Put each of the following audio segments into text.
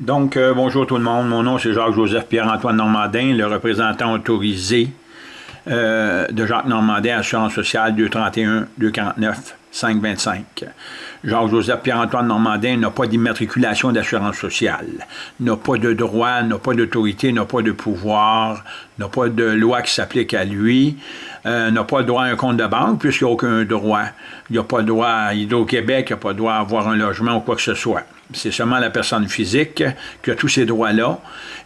Donc, euh, bonjour tout le monde. Mon nom, c'est Jacques-Joseph Pierre-Antoine Normandin, le représentant autorisé euh, de Jacques Normandin, Assurance sociale 231-249-525. Jacques-Joseph Pierre-Antoine Normandin n'a pas d'immatriculation d'assurance sociale, n'a pas de droit, n'a pas d'autorité, n'a pas de pouvoir, n'a pas de loi qui s'applique à lui, euh, n'a pas le droit à un compte de banque puisqu'il n'y a aucun droit. Il n'a pas le droit à Hydro-Québec, il n'a pas le droit à avoir un logement ou quoi que ce soit. C'est seulement la personne physique qui a tous ces droits-là.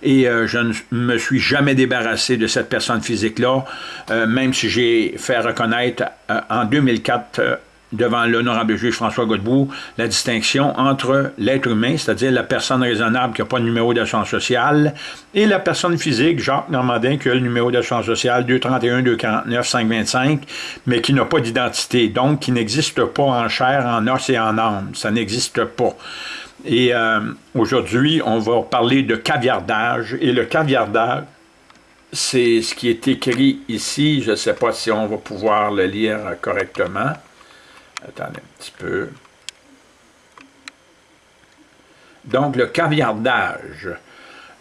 Et euh, je ne me suis jamais débarrassé de cette personne physique-là, euh, même si j'ai fait reconnaître en 2004 devant l'honorable juge François Godbout la distinction entre l'être humain, c'est-à-dire la personne raisonnable qui n'a pas de numéro d'assurance sociale, et la personne physique, Jacques Normandin, qui a le numéro d'assurance sociale 231-249-525, mais qui n'a pas d'identité, donc qui n'existe pas en chair, en os et en âme. Ça n'existe pas. Et euh, aujourd'hui, on va parler de caviardage. Et le caviardage, c'est ce qui est écrit ici. Je ne sais pas si on va pouvoir le lire correctement. Attendez un petit peu. Donc, le caviardage,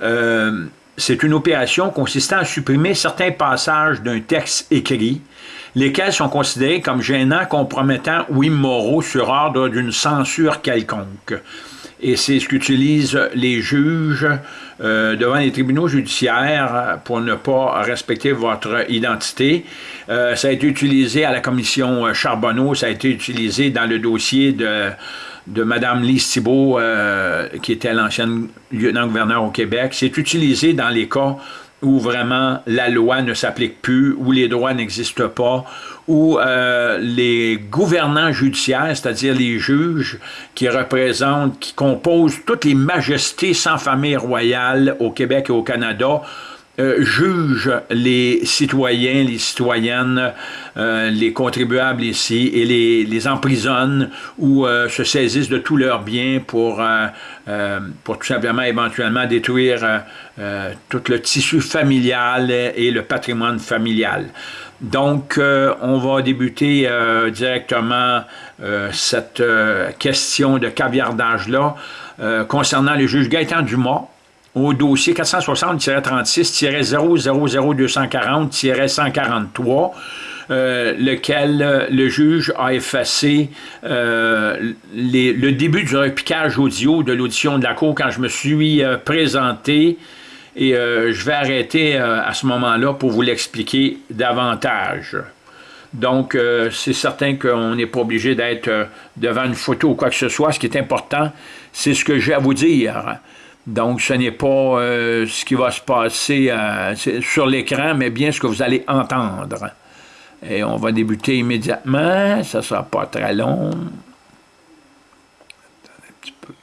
euh, c'est une opération consistant à supprimer certains passages d'un texte écrit, lesquels sont considérés comme gênants, compromettants ou immoraux sur ordre d'une censure quelconque et c'est ce qu'utilisent les juges euh, devant les tribunaux judiciaires pour ne pas respecter votre identité. Euh, ça a été utilisé à la commission Charbonneau, ça a été utilisé dans le dossier de, de Mme Lise Thibault, euh, qui était l'ancienne lieutenant-gouverneur au Québec. C'est utilisé dans les cas où vraiment la loi ne s'applique plus, où les droits n'existent pas, où euh, les gouvernants judiciaires, c'est-à-dire les juges qui représentent, qui composent toutes les majestés sans famille royale au Québec et au Canada, euh, jugent les citoyens, les citoyennes, euh, les contribuables ici et les, les emprisonnent ou euh, se saisissent de tous leurs biens pour, pour tout simplement éventuellement détruire tout le tissu familial et le patrimoine familial. Donc, on va débuter directement cette question de caviardage-là concernant le juge Gaëtan Dumas, au dossier 460-36-000-240-143, euh, lequel euh, le juge a effacé euh, le début du repiquage audio de l'audition de la Cour quand je me suis présenté et je vais arrêter à ce moment-là pour vous l'expliquer davantage. Donc, c'est certain qu'on n'est pas obligé d'être devant une photo ou quoi que ce soit. Ce qui est important, c'est ce que j'ai à vous dire. Donc, ce n'est pas euh, ce qui va se passer euh, sur l'écran, mais bien ce que vous allez entendre. Et on va débuter immédiatement. Ça ne sera pas très long. Un petit peu.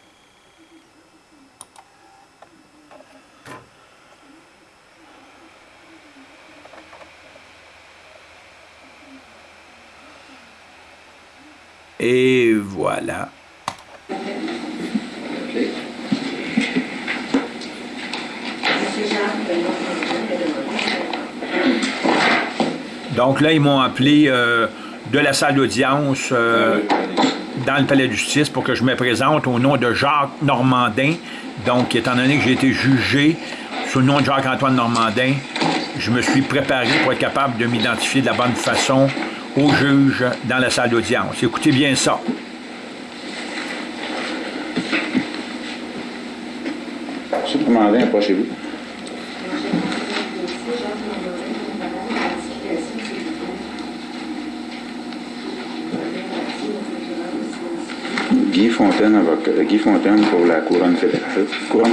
Et voilà. Donc là, ils m'ont appelé euh, de la salle d'audience euh, dans le palais de justice pour que je me présente au nom de Jacques Normandin. Donc, étant donné que j'ai été jugé sous le nom de Jacques-Antoine Normandin, je me suis préparé pour être capable de m'identifier de la bonne façon au juge dans la salle d'audience. Écoutez bien ça. Monsieur Normandin, approchez-vous. Avocat, Guy Fontaine pour la couronne fédérale. Couronne.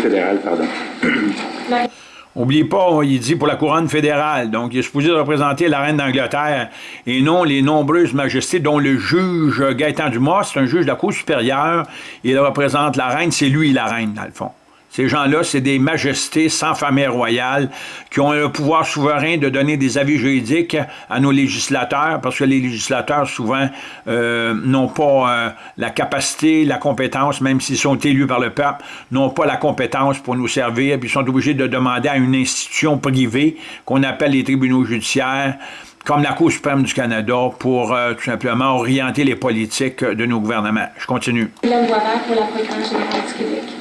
N'oubliez pas, il dit pour la couronne fédérale. Donc, il est supposé représenter la reine d'Angleterre et non les nombreuses majestés dont le juge Gaëtan Dumas, c'est un juge de la Cour supérieure. Il représente la reine, c'est lui la reine, dans le fond. Ces gens-là, c'est des majestés sans famille royale qui ont le pouvoir souverain de donner des avis juridiques à nos législateurs, parce que les législateurs, souvent, euh, n'ont pas euh, la capacité, la compétence, même s'ils sont élus par le peuple, n'ont pas la compétence pour nous servir, puis sont obligés de demander à une institution privée qu'on appelle les tribunaux judiciaires, comme la Cour suprême du Canada, pour euh, tout simplement orienter les politiques de nos gouvernements. Je continue. pour la du Québec.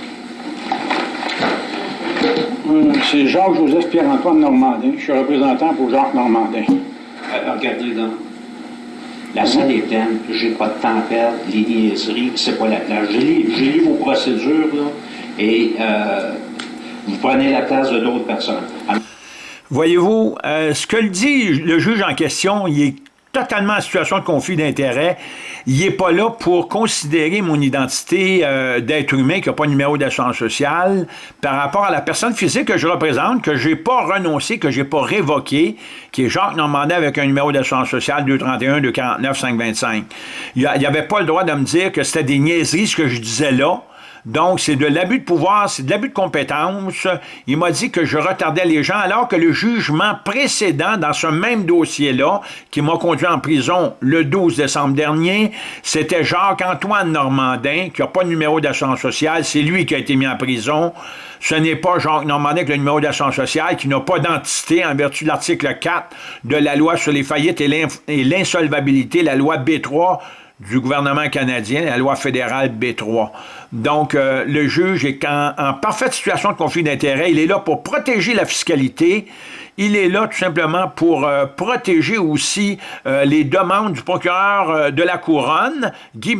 C'est Jacques-Joseph Pierre-Antoine Normandin. Je suis représentant pour Jacques Normandin. Euh, regardez là. La salle est pleine, j'ai pas de temps à perdre, les niaiseries, c'est pas la place. J'ai lu, vos procédures, là, et euh, vous prenez la place de d'autres personnes. Voyez-vous, euh, ce que le dit le juge en question, il est totalement en situation de conflit d'intérêt. Il n'est pas là pour considérer mon identité euh, d'être humain qui n'a pas de numéro d'assurance sociale par rapport à la personne physique que je représente, que j'ai pas renoncé, que j'ai pas révoqué, qui est Jacques Normandin avec un numéro d'assurance sociale 231 249 525. Il n'y avait pas le droit de me dire que c'était des niaiseries ce que je disais là. Donc, c'est de l'abus de pouvoir, c'est de l'abus de compétence. Il m'a dit que je retardais les gens, alors que le jugement précédent dans ce même dossier-là, qui m'a conduit en prison le 12 décembre dernier, c'était Jacques-Antoine Normandin, qui n'a pas de numéro d'assurance sociale, c'est lui qui a été mis en prison. Ce n'est pas Jacques Normandin avec le numéro d'assurance sociale, qui n'a pas d'entité en vertu de l'article 4 de la loi sur les faillites et l'insolvabilité, la loi B3 du gouvernement canadien, la loi fédérale B3. Donc, euh, le juge est en, parfaite situation de conflit d'intérêt. Il est là pour protéger la fiscalité. Il est là tout simplement pour euh, protéger aussi euh, les demandes du procureur euh, de la Couronne, Guy,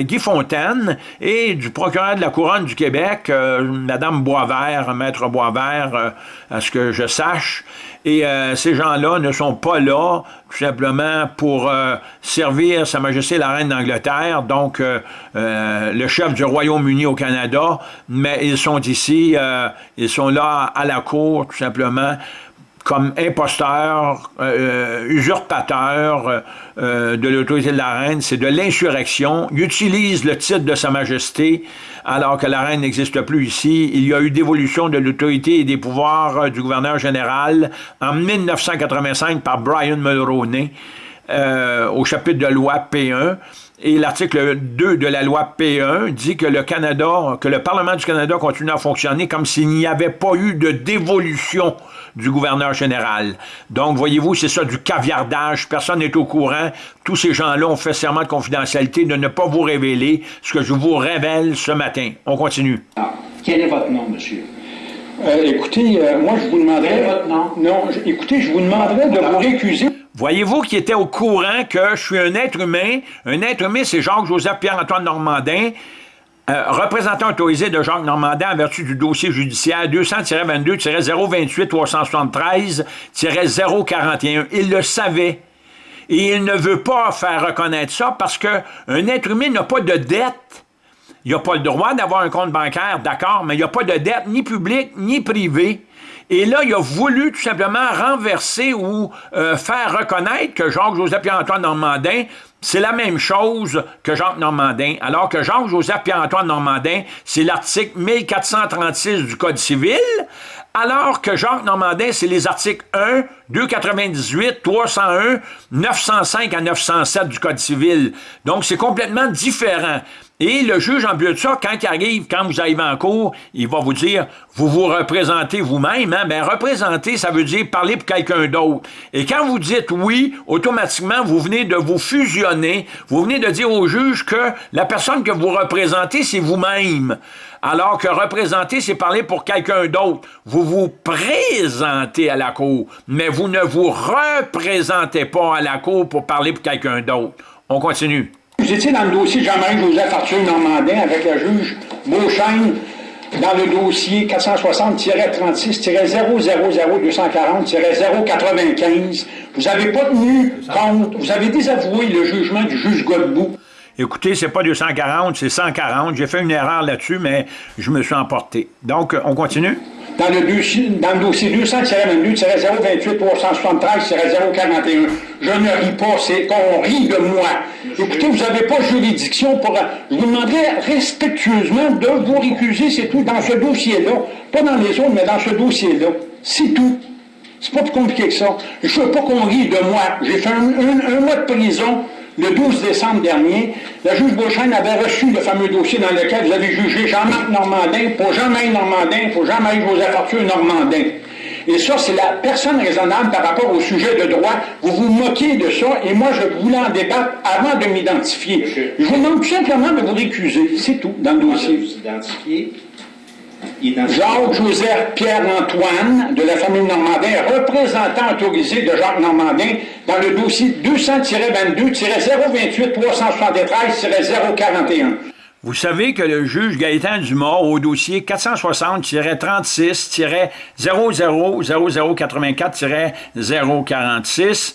Guy, Fontaine, et du procureur de la Couronne du Québec, Madame Boisvert, Maître Boisvert, à ce que je sache. Et ces gens-là ne sont pas là tout simplement pour servir Sa Majesté la Reine d'Angleterre, donc le chef du Royaume-Uni au Canada, mais ils sont ici, ils sont là à la cour tout simplement comme imposteur, euh, usurpateur euh, euh, de l'autorité de la reine, c'est de l'insurrection. Il utilise le titre de Sa Majesté alors que la reine n'existe plus ici. Il y a eu dévolution de l'autorité et des pouvoirs euh, du gouverneur général en 1985 par Brian Mulroney au chapitre de loi P1. Et l'article 2 de la loi P1 dit que le Canada, que le Parlement du Canada continue à fonctionner comme s'il n'y avait pas eu de dévolution du gouverneur général. Donc, voyez-vous, c'est ça du caviardage. Personne n'est au courant. Tous ces gens-là ont fait serment de confidentialité de ne pas vous révéler ce que je vous révèle ce matin. On continue. Ah, quel est votre nom, monsieur? Euh, écoutez, euh, moi, je vous demanderais... Quel est votre nom? Non, je, écoutez, je vous demanderais de vous récuser. Voyez-vous qui était au courant que je suis un être humain? Un être humain, c'est Jacques-Joseph Pierre-Antoine Normandin. Euh, représentant autorisé de Jacques Normandin en vertu du dossier judiciaire 200-22-028-373-041. Il le savait. Et il ne veut pas faire reconnaître ça parce qu'un être humain n'a pas de dette. Il n'a pas le droit d'avoir un compte bancaire, d'accord, mais il n'a pas de dette ni publique ni privée. Et là, il a voulu tout simplement renverser ou euh, faire reconnaître que Jacques-Joseph Pierre-Antoine Normandin c'est la même chose que Jacques Normandin, alors que Jacques-Joseph Pierre-Antoine Normandin, c'est l'article 1436 du Code civil, alors que Jacques Normandin, c'est les articles 1, 298, 301, 905 à 907 du Code civil. Donc, c'est complètement différent. Et le juge, en plus de ça, quand il arrive, quand vous arrivez en cours, il va vous dire, vous vous représentez vous-même, hein? Ben, représenter, ça veut dire parler pour quelqu'un d'autre. Et quand vous dites oui, automatiquement, vous venez de vous fusionner, vous venez de dire au juge que la personne que vous représentez, c'est vous-même. Alors que représenter, c'est parler pour quelqu'un d'autre. Vous vous présentez à la cour, mais vous ne vous représentez pas à la cour pour parler pour quelqu'un d'autre. On continue. Vous étiez dans le dossier de Jean-Marie Joseph Arthur Normandin avec la juge Beauchesne dans le dossier 460-36-000240-095. Vous n'avez pas tenu compte, vous avez désavoué le jugement du juge Godbout. Écoutez, c'est pas 240, c'est 140. J'ai fait une erreur là-dessus, mais je me suis emporté. Donc, on continue? dans le, dossier, dans le dossier 200-22-073-041. Je ne ris pas, c'est qu'on rit de moi. Écoutez, vous n'avez pas juridiction pour... Je vous demanderais respectueusement de vous récuser, c'est tout, dans ce dossier-là. Pas dans les autres, mais dans ce dossier-là. C'est tout. C'est pas plus compliqué que ça. Je veux pas qu'on rit de moi. J'ai fait un mois de prison le 12 décembre dernier, la juge Beauchesne avait reçu le fameux dossier dans lequel vous avez jugé Jean-Marc Normandin pour Jean-Marie Normandin, pour Jean-Marie Joseph Arthur Normandin. Et ça, c'est la personne raisonnable par rapport au sujet de droit. Vous vous moquez de ça, et moi, je voulais en débattre avant de m'identifier. Je vous demande tout simplement de vous récuser. C'est tout, dans le dossier. Vous identifier. Jacques-Joseph Pierre-Antoine de la famille Normandin, représentant autorisé de Jacques Normandin dans le dossier 200-22-028-373-041. Vous savez que le juge Gaëtan Dumas, au dossier 460-36-0084-046,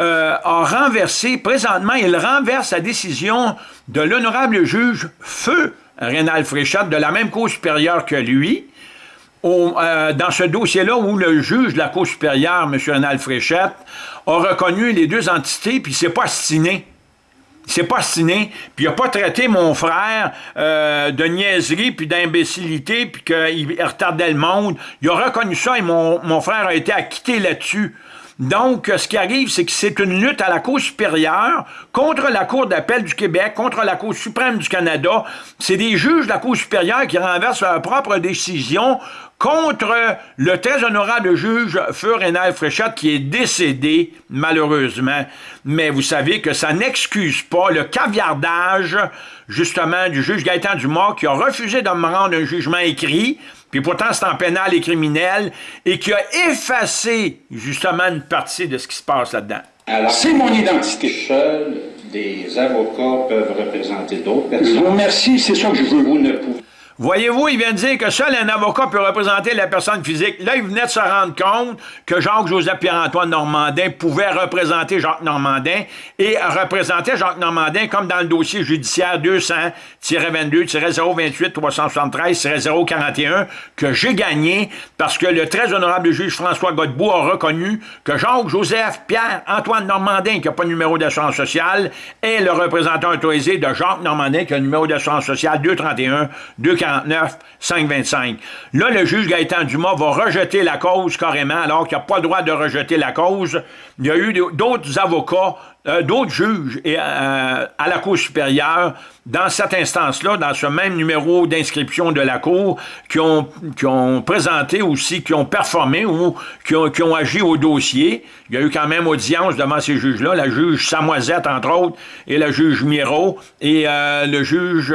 euh, a renversé, présentement, il renverse la décision de l'honorable juge Feu Rénal Fréchette, de la même Cour supérieure que lui, euh, dans ce dossier-là où le juge de la Cour supérieure, M. Rénal Fréchette, a reconnu les deux entités, puis s'est pas astiné. S'est pas astiné, puis il n'a pas traité mon frère euh, de niaiserie, puis d'imbécilité, puis qu'il retardait le monde. Il a reconnu ça et mon frère a été acquitté là-dessus. Donc, ce qui arrive, c'est que c'est une lutte à la Cour supérieure contre la Cour d'appel du Québec, contre la Cour suprême du Canada. C'est des juges de la Cour supérieure qui renversent leur propre décision contre le très honorable juge Feu Fréchette qui est décédé, malheureusement. Mais vous savez que ça n'excuse pas le caviardage, justement, du juge Gaëtan Dumas qui a refusé de me rendre un jugement écrit, puis pourtant c'est en pénal et criminel, et qui a effacé, justement, une partie de ce qui se passe là-dedans. Alors, c'est mon identité. Seuls des avocats peuvent représenter d'autres personnes. Je vous remercie, c'est ça que je veux. Vous ne pouvez Voyez-vous, il vient de dire que seul un avocat peut représenter la personne physique. Là, il venait de se rendre compte que Jacques-Joseph Pierre-Antoine Normandin pouvait représenter Jacques Normandin et représenter Jacques Normandin comme dans le dossier judiciaire 200-22-028-373-041 que j'ai gagné parce que le très honorable juge François Godbout a reconnu que Jacques-Joseph Pierre-Antoine Normandin, qui n'a pas de numéro d'assurance sociale, est le représentant autorisé de Jacques Normandin, qui a un numéro d'assurance sociale 231 240 525. Là, le juge Gaëtan Dumas va rejeter la cause carrément, alors qu'il n'a pas le droit de rejeter la cause. Il y a eu d'autres avocats, euh, d'autres juges et, euh, à la Cour supérieure, dans cette instance-là, dans ce même numéro d'inscription de la Cour, qui ont, qui ont présenté aussi, qui ont performé ou qui ont, qui ont agi au dossier. Il y a eu quand même audience devant ces juges-là, la juge Samoisette, entre autres, et la juge Miro, et euh, le juge...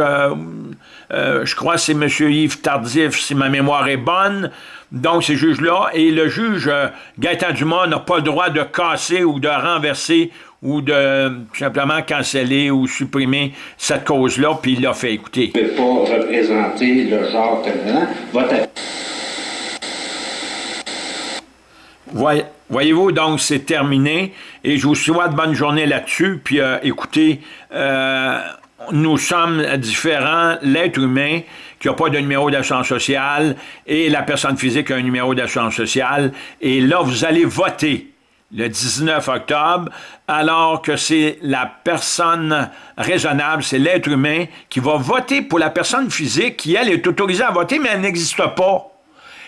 Je crois c'est M. Yves Tardif, si ma mémoire est bonne, donc ces juges-là, et le juge euh, Gaëtan Dumas n'a pas le droit de casser ou de renverser ou de simplement canceller ou supprimer cette cause-là, puis il l'a fait écouter. ne pas représenter le genre Voyez-vous, donc c'est terminé, et je vous souhaite bonne journée là-dessus, puis euh, écoutez, nous sommes différents, l'être humain qui n'a pas de numéro d'assurance sociale et la personne physique qui a un numéro d'assurance sociale. Et là, vous allez voter le 19 octobre, alors que c'est la personne raisonnable, c'est l'être humain qui va voter pour la personne physique qui, elle, est autorisée à voter, mais elle n'existe pas.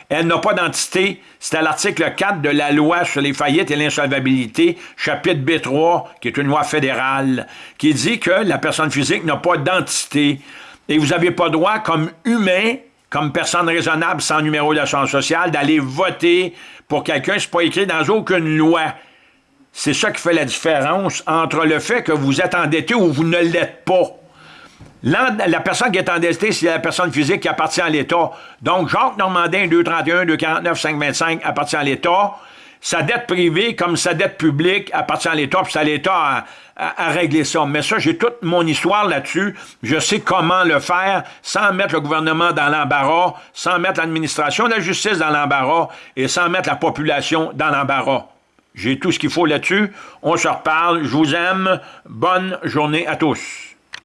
Elle n'a pas d'entité. C'est à l'article 4 de la loi sur les faillites et l'insolvabilité, chapitre B3, qui est une loi fédérale, qui dit que la personne physique n'a pas d'entité. Et vous n'avez pas droit, comme humain, comme personne raisonnable sans numéro d'assurance sociale, d'aller voter pour quelqu'un. Ce n'est pas écrit dans aucune loi. C'est ça qui fait la différence entre le fait que vous êtes endetté ou vous ne l'êtes pas. La personne qui est endettée, c'est la personne physique qui appartient à l'État. Donc, Jacques Normandin, 231, 249, 525 appartient à l'État. Sa dette privée, comme sa dette publique, appartient à l'État, puis c'est à l'État à, régler ça. Mais ça, j'ai toute mon histoire là-dessus. Je sais comment le faire sans mettre le gouvernement dans l'embarras, sans mettre l'administration de la justice dans l'embarras et sans mettre la population dans l'embarras. J'ai tout ce qu'il faut là-dessus. On se reparle. Je vous aime. Bonne journée à tous.